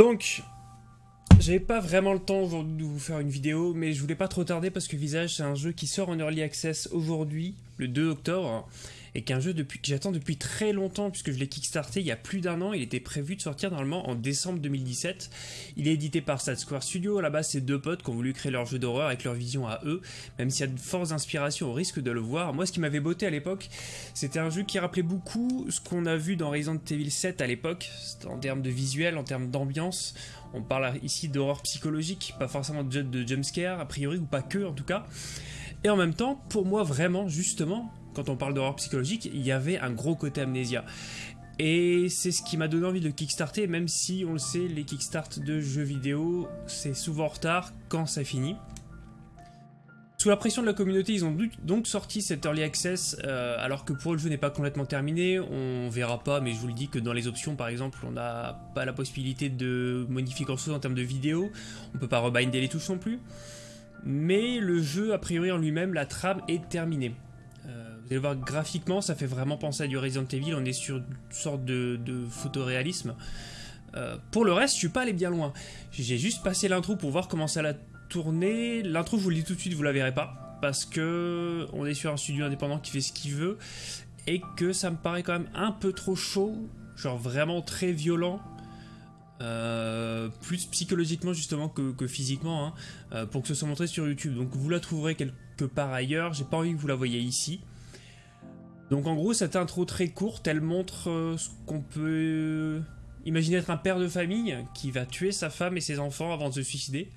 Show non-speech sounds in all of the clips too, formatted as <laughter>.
Donc, j'avais pas vraiment le temps aujourd'hui de vous faire une vidéo, mais je voulais pas trop tarder parce que Visage, c'est un jeu qui sort en Early Access aujourd'hui, le 2 octobre, et qu'un jeu que j'attends depuis très longtemps, puisque je l'ai kickstarté il y a plus d'un an, il était prévu de sortir normalement en décembre 2017. Il est édité par Sad Square Studio, base c'est deux potes qui ont voulu créer leur jeu d'horreur avec leur vision à eux, même s'il y a de fortes inspirations au risque de le voir. Moi ce qui m'avait botté à l'époque, c'était un jeu qui rappelait beaucoup ce qu'on a vu dans Resident Evil 7 à l'époque, en termes de visuel, en termes d'ambiance, on parle ici d'horreur psychologique, pas forcément de jumpscare, a priori, ou pas que en tout cas. Et en même temps, pour moi vraiment, justement, quand on parle d'horreur psychologique, il y avait un gros côté amnésia. Et c'est ce qui m'a donné envie de kickstarter, même si on le sait, les kickstarts de jeux vidéo, c'est souvent en retard quand ça finit. Sous la pression de la communauté, ils ont donc sorti cet Early Access, euh, alors que pour le jeu n'est pas complètement terminé, on verra pas, mais je vous le dis que dans les options par exemple, on n'a pas la possibilité de modifier grand chose en termes de vidéo, on peut pas rebinder les touches non plus, mais le jeu a priori en lui-même, la trame est terminée. Euh, vous allez voir graphiquement, ça fait vraiment penser à du Resident Evil, on est sur une sorte de, photoréalisme. Euh, pour le reste, je suis pas allé bien loin. J'ai juste passé l'intro pour voir comment ça l'a tourner. L'intro, je vous le dis tout de suite, vous la verrez pas. Parce que on est sur un studio indépendant qui fait ce qu'il veut. Et que ça me paraît quand même un peu trop chaud. Genre vraiment très violent. Euh, plus psychologiquement justement que, physiquement hein, euh, pour que ce soit montré sur YouTube. Donc vous la trouverez quelque part ailleurs. J'ai pas envie que vous la voyez ici. Donc en gros cette intro très courte, elle montre euh, ce qu'on peut imaginer être un père de famille qui va tuer sa femme et ses enfants avant de se suicider.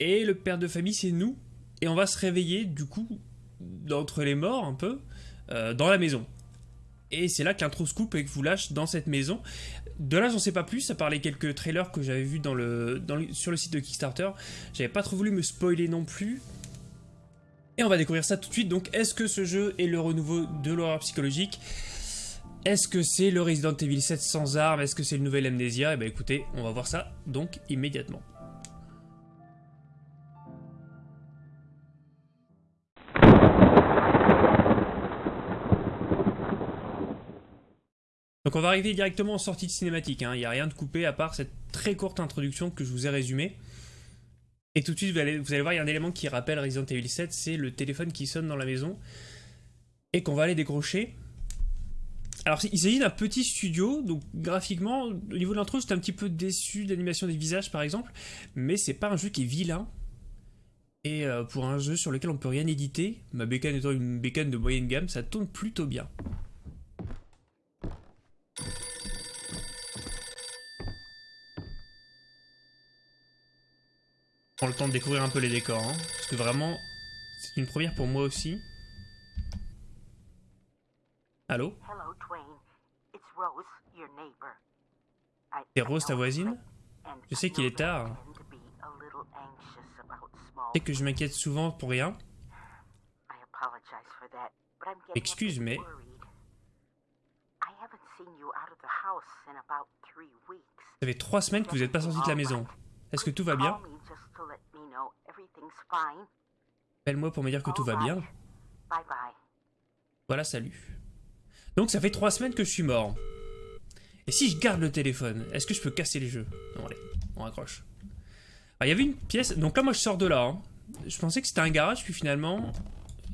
Et le père de famille, c'est nous. Et on va se réveiller, du coup, d'entre les morts, un peu, dans la maison. Et c'est là qu'un trou scoop et que vous lâche dans cette maison. De là, j'en sais pas plus, à part les quelques trailers que j'avais vus sur le site de Kickstarter. J'avais pas trop voulu me spoiler non plus. Et on va découvrir ça tout de suite. Donc, est-ce que ce jeu est le renouveau de l'horreur psychologique? Est-ce que c'est le Resident Evil 7 sans armes? Est-ce que c'est le nouvel Amnesia? Eh ben écoutez, on va voir ça donc immédiatement. Donc on va arriver directement en sortie de cinématique, hein. il n'y a rien de coupé à part cette très courte introduction que je vous ai résumée. Et tout de suite, vous allez, voir, il y a un élément qui rappelle Resident Evil 7, c'est le téléphone qui sonne dans la maison et qu'on va aller décrocher. Alors il s'agit d'un petit studio, donc graphiquement, au niveau de l'intro, j'étais un petit peu déçu de l'animation des visages par exemple, mais c'est pas un jeu qui est vilain. Et euh, pour un jeu sur lequel on peut rien éditer, ma bécane étant une bécane de moyenne gamme, ça tourne plutôt bien. Prends le temps de découvrir un peu les décors, hein, parce que vraiment, c'est une première pour moi aussi. Allô? C'est Rose ta voisine? Je sais qu'il est tard. Je sais que je m'inquiète souvent pour rien. Excuse, mais... Ça fait trois semaines que vous n'êtes pas sorti de la maison. Est-ce que tout va bien Appelle-moi pour me dire que tout va bien. Voilà, salut. Donc ça fait trois semaines que je suis mort. Et si je garde le téléphone, est-ce que je peux casser les jeux? Non, allez, on raccroche. il y avait une pièce... Donc là, moi, je sors de là. Hein. Je pensais que c'était un garage, puis finalement...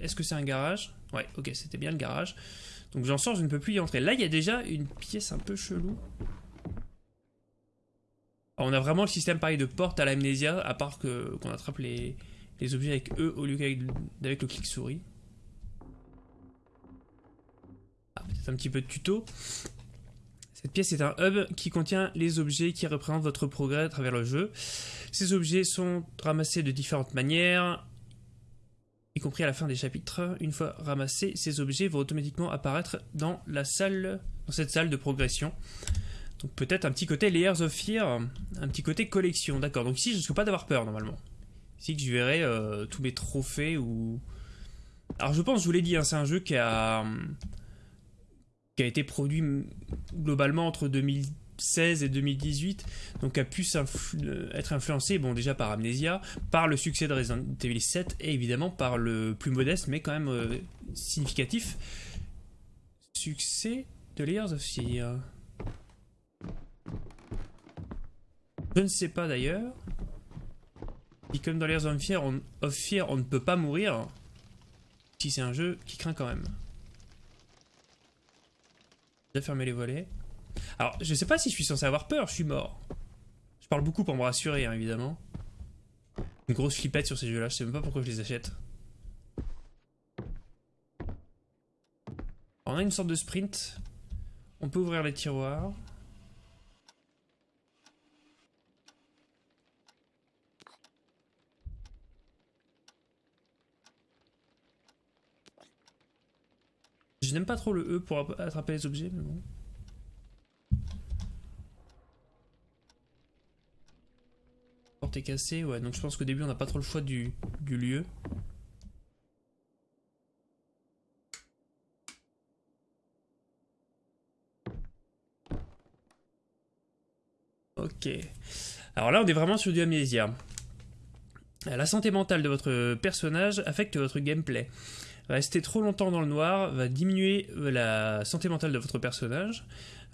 Est-ce que c'est un garage? Ouais, ok, c'était bien le garage. Donc j'en sors, je ne peux plus y entrer. Là, il y a déjà une pièce un peu chelou. On a vraiment le système pareil de porte à l'amnésia, à part qu'on attrape les, objets avec eux au lieu qu'avec le clic souris. Ah, peut-être un petit peu de tuto. Cette pièce est un hub qui contient les objets qui représentent votre progrès à travers le jeu. Ces objets sont ramassés de différentes manières, y compris à la fin des chapitres. Une fois ramassés, ces objets vont automatiquement apparaître dans cette salle de progression. Donc peut-être un petit côté Layers of Fear, un petit côté collection, d'accord. Donc ici je ne risque pas d'avoir peur normalement. Ici que je verrai euh, tous mes trophées ou... Alors je pense, je vous l'ai dit, hein, c'est un jeu qui a qui a été produit globalement entre 2016 et 2018, donc a pu être influencé, bon déjà par Amnesia, par le succès de Resident Evil 7 et évidemment par le plus modeste mais quand même euh, significatif succès de Layers of Fear. Je ne sais pas d'ailleurs. Si comme dans Layers of on, of Fear, on ne peut pas mourir. Si c'est un jeu qui craint quand même. J'ai fermé les volets. Alors, je sais pas si je suis censé avoir peur, je suis mort. Je parle beaucoup pour me rassurer, hein, évidemment. Une grosse flippette sur ces jeux-là, je sais même pas pourquoi je les achète. on a une sorte de sprint. On peut ouvrir les tiroirs. Je n'aime pas trop le E pour attraper les objets, mais bon. Porte est cassée, ouais, donc je pense qu'au début on n'a pas trop le choix du, du lieu. Ok. Alors là, on est vraiment sur du amnésia. La santé mentale de votre personnage affecte votre gameplay. Rester trop longtemps dans le noir va diminuer la santé mentale de votre personnage,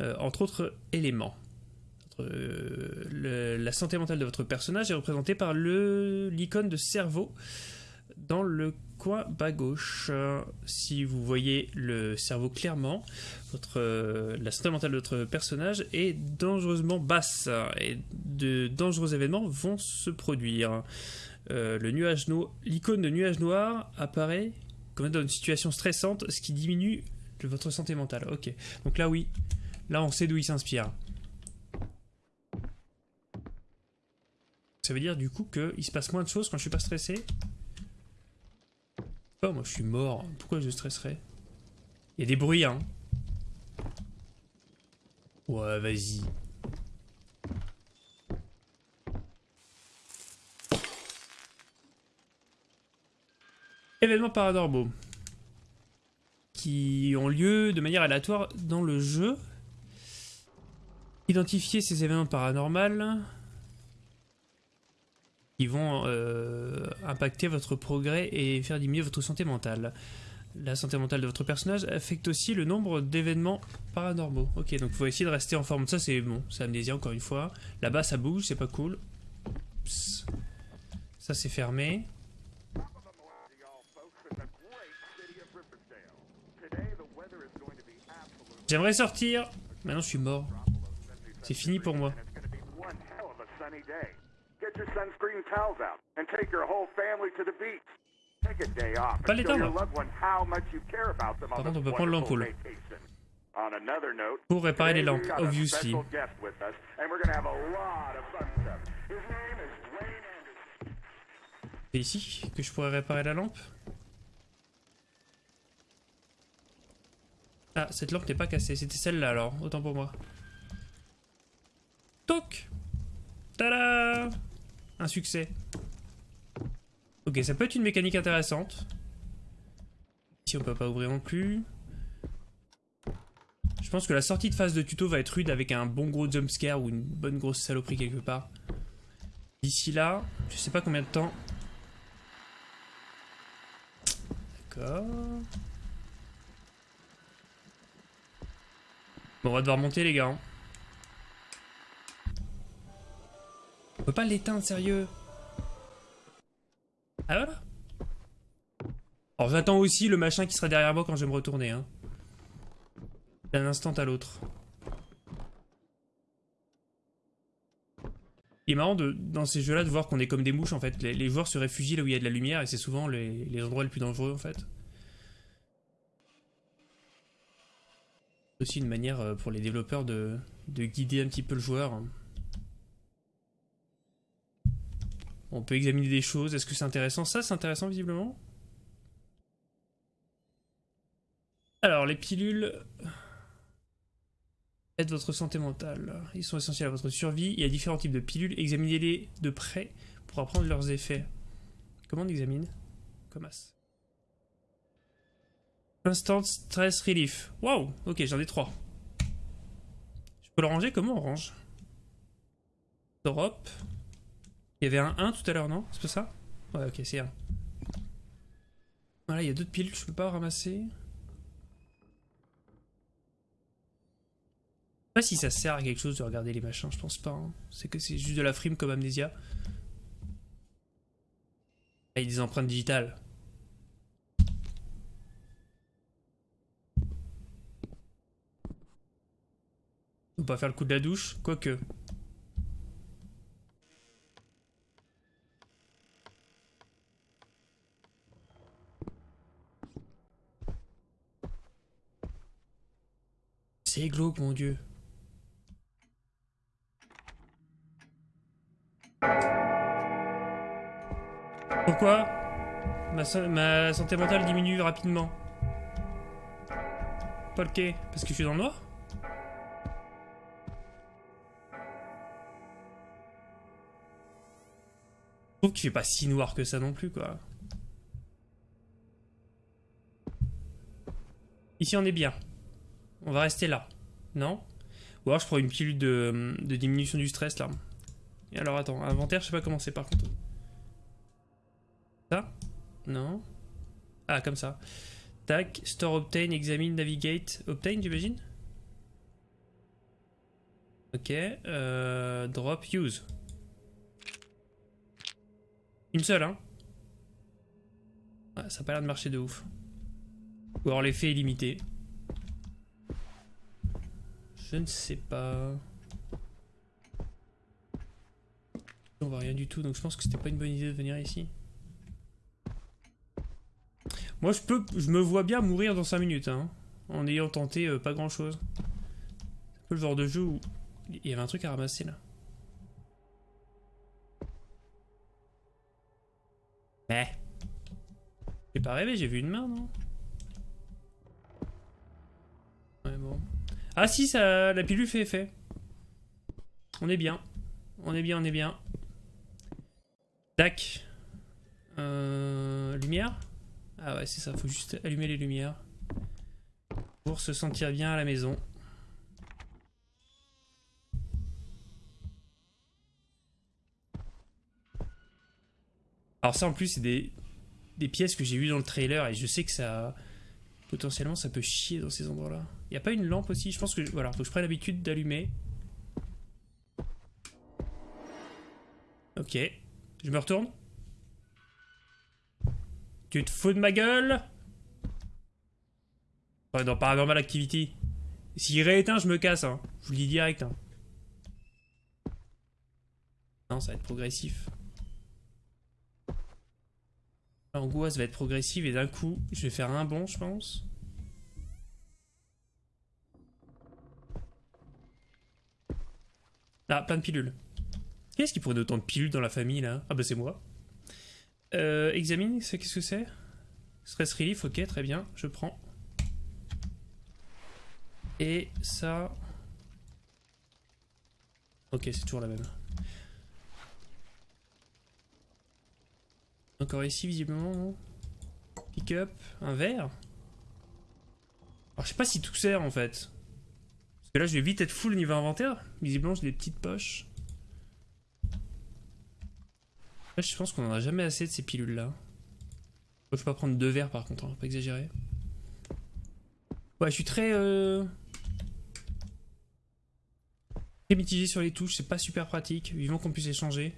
euh, entre autres éléments. Euh, la santé mentale de votre personnage est représentée par l'icône de cerveau dans le coin bas gauche. Si vous voyez le cerveau clairement, euh, la santé mentale de votre personnage est dangereusement basse et de dangereux événements vont se produire. Le nuage l'icône de nuage noir apparaît comme dans une situation stressante, ce qui diminue votre santé mentale. Ok, donc là oui, là on sait d'où il s'inspire. Ça veut dire du coup qu'il se passe moins de choses quand je suis pas stressé? Oh, moi je suis mort, pourquoi je stresserais? Il y a des bruits, hein. Ouais, vas-y. Événements paranormaux qui ont lieu de manière aléatoire dans le jeu. Identifier ces événements paranormaux qui vont euh, impacter votre progrès et faire diminuer votre santé mentale. La santé mentale de votre personnage affecte aussi le nombre d'événements paranormaux. Ok, donc il faut essayer de rester en forme. Ça c'est bon, c'est amnésia encore une fois. Là-bas ça bouge, c'est pas cool. Ça c'est fermé. J'aimerais sortir. Maintenant, je suis mort. C'est fini pour moi. Pas l'éteindre. Par contre, on peut prendre l'ampoule. Pour réparer les lampes, obviously. C'est ici que je pourrais réparer la lampe? Ah, cette lampe n'est pas cassée. C'était celle-là alors. Autant pour moi. Toc Tada Un succès. Ok, ça peut être une mécanique intéressante. Ici, on peut pas ouvrir non plus. Je pense que la sortie de phase de tuto va être rude avec un bon gros jumpscare ou une bonne grosse saloperie quelque part. D'ici là, je sais pas combien de temps. D'accord. On va devoir monter les gars. Hein. On peut pas l'éteindre, sérieux. Ah voilà. Alors j'attends aussi le machin qui sera derrière moi quand je vais me retourner. Hein. D'un instant à l'autre. Il est marrant de, dans ces jeux-là de voir qu'on est comme des mouches en fait. Les, joueurs se réfugient là où il y a de la lumière et c'est souvent les, les endroits les plus dangereux en fait. Aussi une manière euh, pour les développeurs de, guider un petit peu le joueur. On peut examiner des choses. Est-ce que c'est intéressant? Ça, c'est intéressant visiblement. Alors, les pilules aident votre santé mentale. Ils sont essentiels à votre survie. Il y a différents types de pilules. Examinez-les de près pour apprendre leurs effets. Comment on examine? Comme Instant Stress Relief. Waouh Ok, j'en ai trois. Je peux le ranger? Comment on range? Drop. Il y avait un 1 tout à l'heure, non? C'est pas ça? Ouais, ok, c'est un. Voilà, il y a d'autres piles je peux pas ramasser. pas si ça sert à quelque chose de regarder les machins, je pense pas. hein. C'est que c'est juste de la frime comme Amnesia. Ah, il y a des empreintes digitales. Pas faire le coup de la douche, quoique. C'est glauque, mon dieu. Pourquoi ma, ma santé mentale diminue rapidement? Pas le quai Parce que je suis dans le noir? Trouve qu'il fait pas si noir que ça non plus, quoi. Ici, on est bien. On va rester là. Non? Ou alors je prends une pilule de, de diminution du stress, là. Et alors, attends, inventaire, je sais pas comment c'est, par contre. Ça? Non? Ah, comme ça. Tac, store obtain, examine, navigate. Obtain, j'imagine? Ok, euh, drop, use. Une seule, hein Ça a pas l'air de marcher de ouf. Ou alors l'effet est limité. Je ne sais pas. On voit rien du tout, donc je pense que c'était pas une bonne idée de venir ici. Moi, je peux, je me vois bien mourir dans 5 minutes, hein, en ayant tenté euh, pas grand chose. C'est un peu le genre de jeu où il y avait un truc à ramasser là. Pas rêvé, j'ai vu une main, non Ouais, bon. Ah si, ça, la pilule fait effet. On est bien. On est bien, on est bien. Tac. Euh, lumière Ah ouais, c'est ça, faut juste allumer les lumières. Pour se sentir bien à la maison. Alors ça en plus c'est des, des pièces que j'ai vues dans le trailer et je sais que ça potentiellement ça peut chier dans ces endroits là. Il a pas une lampe aussi? Je pense que voilà, que je prenne l'habitude d'allumer. Ok, je me retourne. Tu te fous de ma gueule? Dans Paranormal Activity. S'il rééteint, je me casse, hein. Je vous le dis direct, hein. Non, ça va être progressif. L'angoisse va être progressive et d'un coup, je vais faire un bond, je pense. Ah, plein de pilules. Qu'est-ce qui pourrait autant de pilules dans la famille, là? Ah bah c'est moi. Euh, examine, qu'est-ce que c'est? Stress relief, ok, très bien, je prends. Et ça... Ok, c'est toujours la même. Encore ici, visiblement, non Pick up, un verre Alors, je sais pas si tout sert, en fait. Parce que là, je vais vite être full au niveau inventaire. Visiblement, j'ai des petites poches. Là, je pense qu'on en a jamais assez de ces pilules-là. Peux pas prendre deux verres, par contre, hein, faut pas exagérer. Ouais, je suis très... Euh... Très mitigé sur les touches, c'est pas super pratique. Vivement qu'on puisse échanger.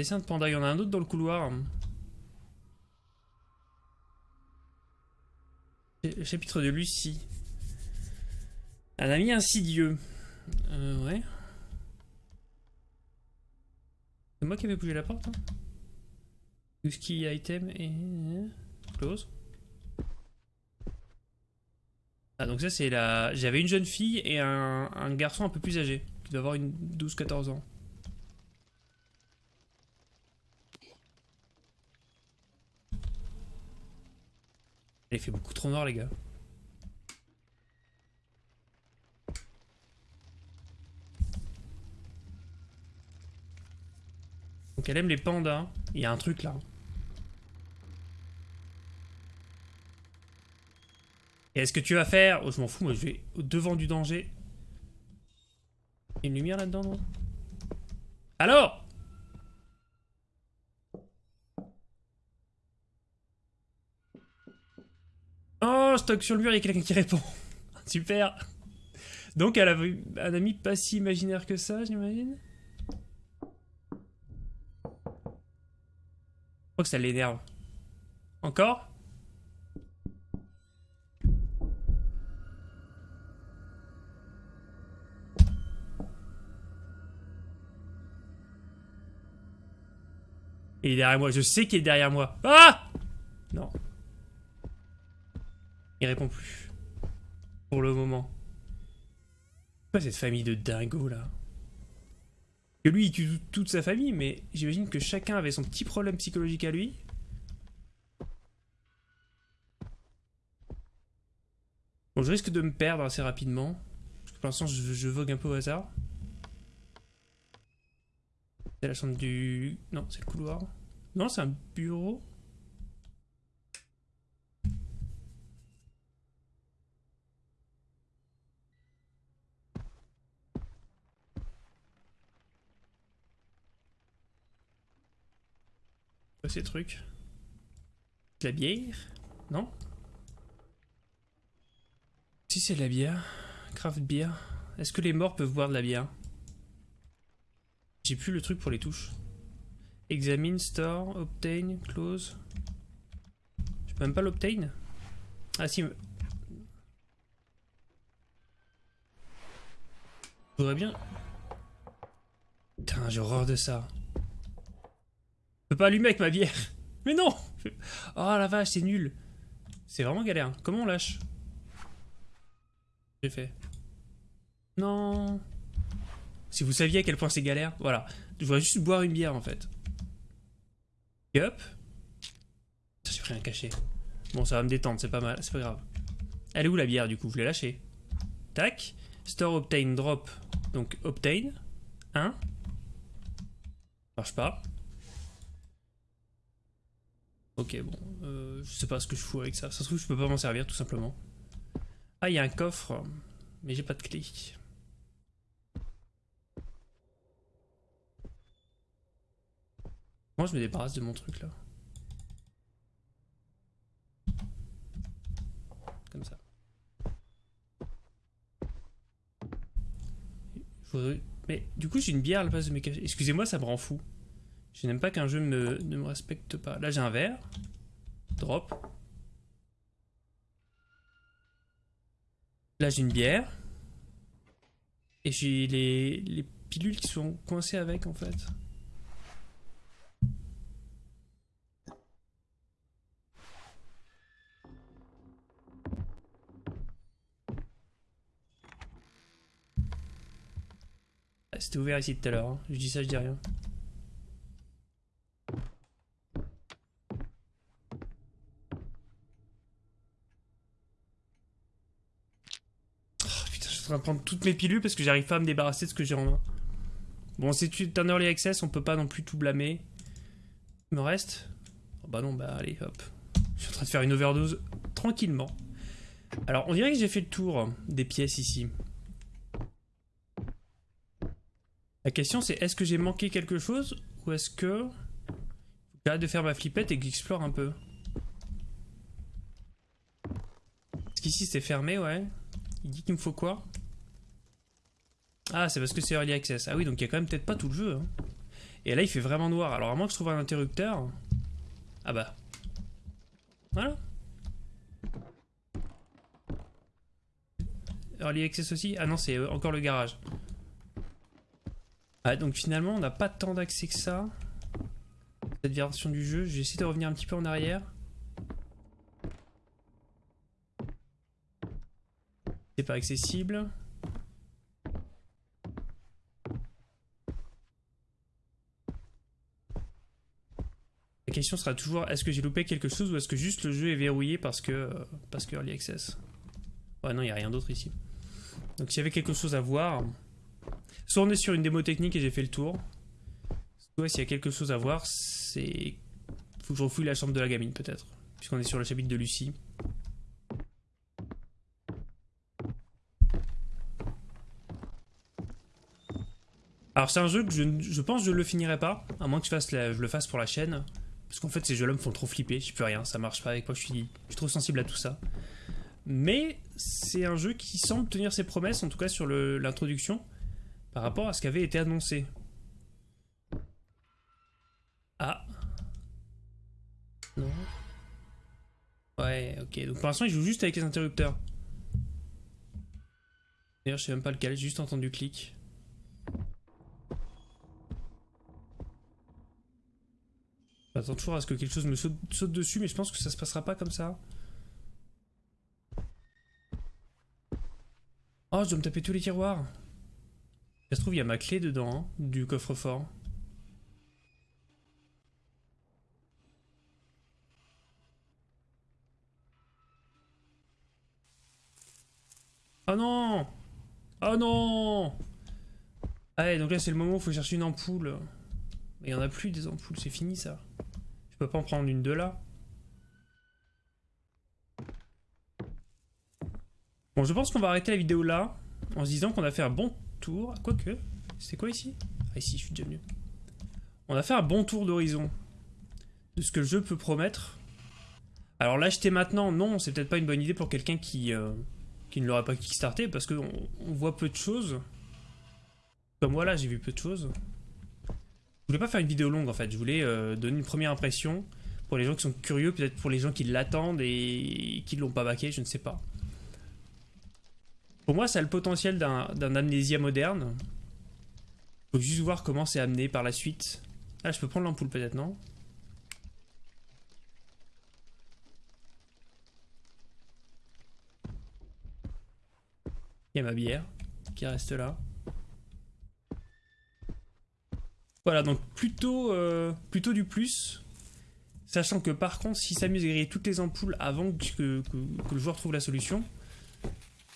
Dessin de panda, il y en a un autre dans le couloir. Ch- Chapitre de Lucie. Un ami insidieux. Euh, ouais. C'est moi qui avais bougé la porte. Hein Use key item et. Close. Ah, donc ça, c'est la. J'avais une jeune fille et un, un garçon un peu plus âgé. Qui doit avoir une 12-14 ans. Il fait beaucoup trop noir, les gars. Donc elle aime les pandas. Il y a un truc là. Et est-ce que tu vas faire? Oh, je m'en fous, moi je vais au devant du danger. Il y a une lumière là-dedans, non? Alors Oh, stock sur le mur, il y a quelqu'un qui répond. <laughs> Super. Donc elle avait un ami pas si imaginaire que ça, j'imagine. Je crois que ça l'énerve. Encore? Il est derrière moi, je sais qu'il est derrière moi. Ah Non. Il répond plus. Pour le moment. Pas cette famille de dingos là? Que lui il tue toute sa famille, mais j'imagine que chacun avait son petit problème psychologique à lui. Bon, je risque de me perdre assez rapidement. Parce que pour l'instant, je, je vogue un peu au hasard. C'est la chambre du... Non, c'est le couloir. Non, c'est un bureau. Ces trucs De la bière Non? Si c'est de la bière, craft beer. Est-ce que les morts peuvent boire de la bière? J'ai plus le truc pour les touches. Examine, store, obtain, close. Je peux même pas l'obtain? Ah si. Faudrait bien. Putain, j'ai horreur de ça. Peux pas allumer avec ma bière. <laughs> Mais non Oh la vache, c'est nul. C'est vraiment galère. Comment on lâche? J'ai fait. Non. Si vous saviez à quel point c'est galère, voilà. Je voudrais juste boire une bière en fait. Hop. J'ai pris un cachet. Bon, ça va me détendre, c'est pas mal, c'est pas grave. Elle est où la bière du coup? Je l'ai lâchée. Tac. Store obtain drop. Donc obtain. 1. Marche pas. Ok, bon. Euh, je sais pas ce que je fous avec ça. Ça se trouve, je peux pas m'en servir tout simplement. Ah, il y a un coffre. Mais j'ai pas de clé. Moi, je me débarrasse de mon truc là. Comme ça. Mais du coup, j'ai une bière à la place de mes cachets. Excusez-moi, ça me rend fou. Je n'aime pas qu'un jeu me, ne me respecte pas. Là, j'ai un verre. Drop. Là, j'ai une bière. Et j'ai les, les pilules qui sont coincées avec, en fait. C'était ouvert ici tout à l'heure. Hein. Je dis ça, je dis rien. Oh, putain, je suis en train prendre toutes mes pilules parce que j'arrive pas à me débarrasser de ce que j'ai en main. Bon, c'est un early access, on peut pas non plus tout blâmer. Il me reste oh, Bah non, bah allez, hop. Je suis en train de faire une overdose tranquillement. Alors, on dirait que j'ai fait le tour des pièces ici. La question c'est est-ce que j'ai manqué quelque chose ou est-ce que j'arrête de faire ma flippette et que j'explore un peu? Parce qu'ici c'est fermé, ouais. Il dit qu'il me faut quoi? Ah, c'est parce que c'est Early Access. Ah oui, donc il y a quand même peut-être pas tout le jeu. Hein. Et là il fait vraiment noir. Alors à moins que je trouve un interrupteur... Ah bah. Voilà. Early Access aussi Ah non, c'est euh, encore le garage. Ah, donc finalement, on n'a pas tant d'accès que ça. Cette version du jeu. Je vais essayer de revenir un petit peu en arrière. C'est pas accessible. Question sera toujours est-ce que j'ai loupé quelque chose ou est-ce que juste le jeu est verrouillé parce que parce que early access. Ouais non, il n'y a rien d'autre ici. Donc s'il y avait quelque chose à voir, Soit on est sur une démo technique et j'ai fait le tour. Soit s'il y a quelque chose à voir, c'est... Faut que je refouille la chambre de la gamine peut-être. Puisqu'on est sur le chapitre de Lucie. Alors c'est un jeu que je, je, pense que je le finirai pas, à moins que je, fasse je le fasse pour la chaîne. Parce qu'en fait ces jeux-là me font trop flipper, je peux rien, ça marche pas avec moi, je suis, trop sensible à tout ça. mais c'est un jeu qui semble tenir ses promesses, en tout cas sur l'introduction, par rapport à ce qui avait été annoncé. Ah. Non. Ouais, ok. Donc pour l'instant, il joue juste avec les interrupteurs. D'ailleurs, je sais même pas lequel, j'ai juste entendu clic. J'attends toujours à ce que quelque chose me saute, dessus, mais je pense que ça se passera pas comme ça. Oh, je dois me taper tous les tiroirs. Ça se trouve, il y a ma clé dedans, hein, du coffre-fort. Oh non Oh non Allez, donc là c'est le moment où il faut chercher une ampoule. Il n'y en a plus des ampoules, c'est fini ça. Peux pas en prendre une de là. Bon, je pense qu'on va arrêter la vidéo là, en se disant qu'on a fait un bon tour. Quoique, c'est quoi ici? Ah ici, je suis déjà venu. On a fait un bon tour d'horizon de ce que le jeu peut promettre. Alors l'acheter maintenant, non, c'est peut-être pas une bonne idée pour quelqu'un qui... Euh, qui ne l'aurait pas kickstarté parce qu'on on voit peu de choses. Comme voilà, j'ai vu peu de choses. Je voulais pas faire une vidéo longue en fait, je voulais euh, donner une première impression pour les gens qui sont curieux, peut-être pour les gens qui l'attendent et qui l'ont pas baqué, je ne sais pas. Pour moi, ça a le potentiel d'un amnésia moderne. Faut juste voir comment c'est amené par la suite. Ah, je peux prendre l'ampoule peut-être, non? Il y a ma bière qui reste là. Voilà, donc plutôt, euh, plutôt du plus. Sachant que par contre, s'amuse à griller toutes les ampoules avant que, le joueur trouve la solution,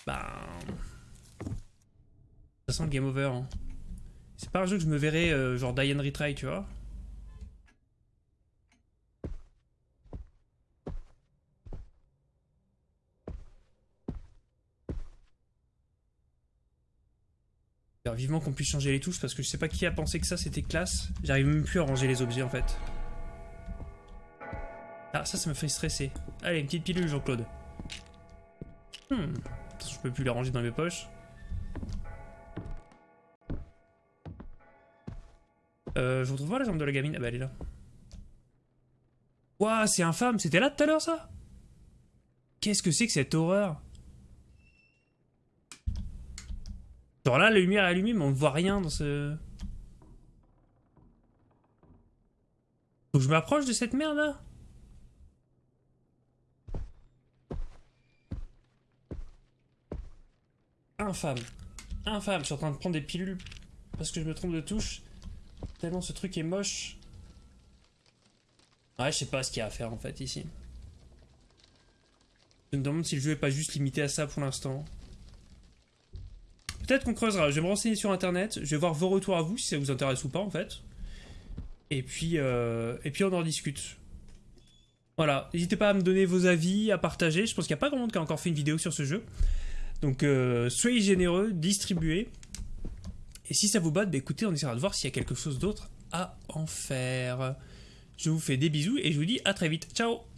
bah... Ça sent le game over. Hein. C'est pas un jeu que je me verrais euh, genre die and retry, tu vois. Vivement qu'on puisse changer les touches parce que je sais pas qui a pensé que ça c'était classe. J'arrive même plus à ranger les objets en fait. Ah ça ça me fait stresser. Allez une petite pilule Jean-Claude. Hmm. Je peux plus les ranger dans mes poches. Euh, je retrouve pas la jambe de la gamine. Ah bah elle est là. Ouah, c'est infâme. C'était là tout à l'heure ça? Qu'est-ce que c'est que cette horreur? Genre là, la lumière est allumée, mais on ne voit rien dans ce... Faut que je m'approche de cette merde là? Infâme. Infâme, je suis en train de prendre des pilules parce que je me trompe de touche. Tellement ce truc est moche. Ouais, je sais pas ce qu'il y a à faire en fait ici. Je me demande si le jeu est pas juste limité à ça pour l'instant. Peut-être qu'on creusera. Je vais me renseigner sur internet. Je vais voir vos retours à vous si ça vous intéresse ou pas en fait. Et puis, euh, et puis on en discute. Voilà. N'hésitez pas à me donner vos avis, à partager. Je pense qu'il n'y a pas grand monde qui a encore fait une vidéo sur ce jeu. Donc euh, soyez généreux, distribuez. Et si ça vous bat, bah, écoutez, on essaiera de voir s'il y a quelque chose d'autre à en faire. Je vous fais des bisous et je vous dis à très vite. Ciao